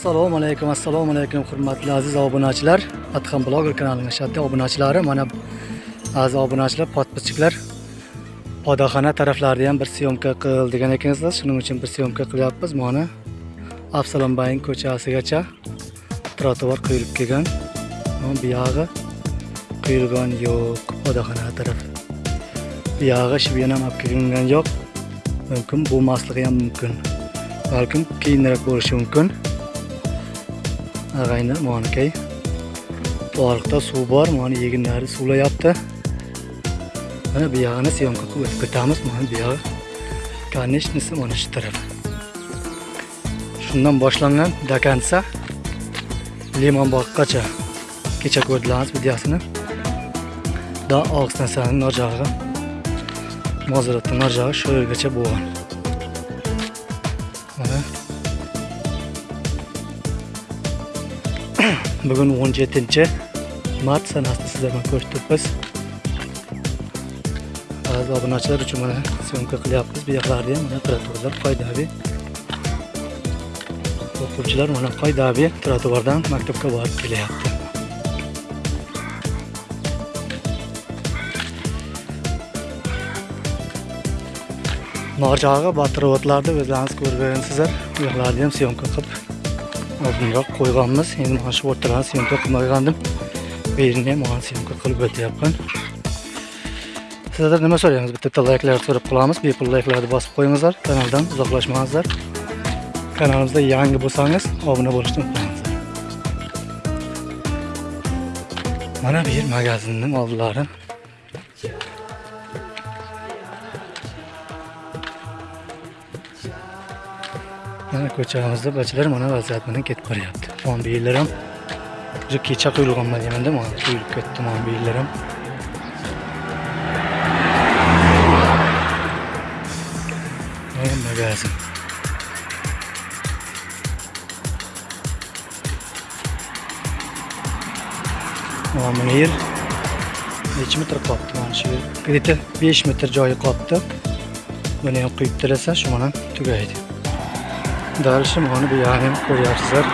assalomu alaykum assalomu alaykum hurmatli aziz obunachilar. Adham bloger kanalining shaddiy obunachilari mana aziz obunachilar podpischiklar. Podaxona taraflarida ham bir syomka qil degan ekansizlar shuning uchun bir syomka qilyapmiz. Mana avsalombayin ko'chasigacha trotuar quyilib kelgan. Buyog'i bu yog'i quyilgan yo'q podaxona taraf buyog'i yog'i shibena ham olib kelingan yo'q. Mumkin bo'lmasligi ham mumkin. Balkim keyinroq bo'lishi mumkin. Ag'ayni monakay boriqda suv bor mana yeginlari suvlayapti. Mana bu yog'ini syomka qilib o'tib ketamiz. Mana bu yog'i konechnisi mana shu taraf. Shundan boshlangan до конца limon bog'gacha kecha ko'rdilarmiz videosini. Da oq stansiyani narjog'i mozoratni narjog'i shu yergacha bo'lgan. Mana bugun 17 mart sanasida sizlar bilan ko'rishdik ba'zi obunachilar uchun mana syomka qilyapmiz. Bu yoqlarda ham mana trotuarlar foydali o'quvchilar mana foydali trotuardan maktabga borib kelyapti. Norjog'i batrovodlarni o'zlaringiz ko'rgansizlar u yoqlarni ham syomka qilib oldinroq qo'yganmiz. Endi mana shu o'rtalarni syomka qilmagandim. Bu yerini ham mana syomka qilib o'tyapman. Sizlardan nima so'raymiz? Bitta layklarni so'rab qolamiz. Bepul layklarni bosib qo'yingizlar. Kanaldan uzoqlashmangizlar. Kanalimizda yangi bo'lsangiz obuna bo'lishni unutmangizlar. Mana bu yer magazinning oldilari. Yana ko'chamizda bachilar mana vaziyat bilan ketib boryapti mana bu yerlar ham o'zi kecha quyilganman deymanda mana quyilib ketdi mana bu yerlar ham magazin. Mana bu yer necha metr qolibdi mana shu yer 5 metr joyi qolibdi buni ham quyib tashlasa shu bilan dальше mana bu yog'ini ham ko'ryapsizlar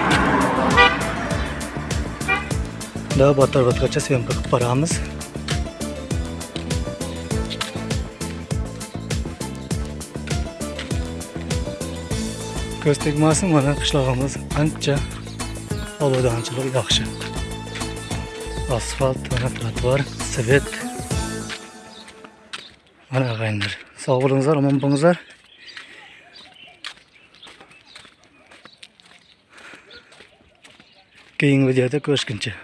da batarvatgacha syomka qilib boramiz. Ko'z mana qishlog'imiz ancha obodonchilik yaxshi. Asfalt mana trotuar svet. Mana ag'ayinlar sog' bo'lingizlar omon bo'lingizlar. кейінгі видеода көріскенше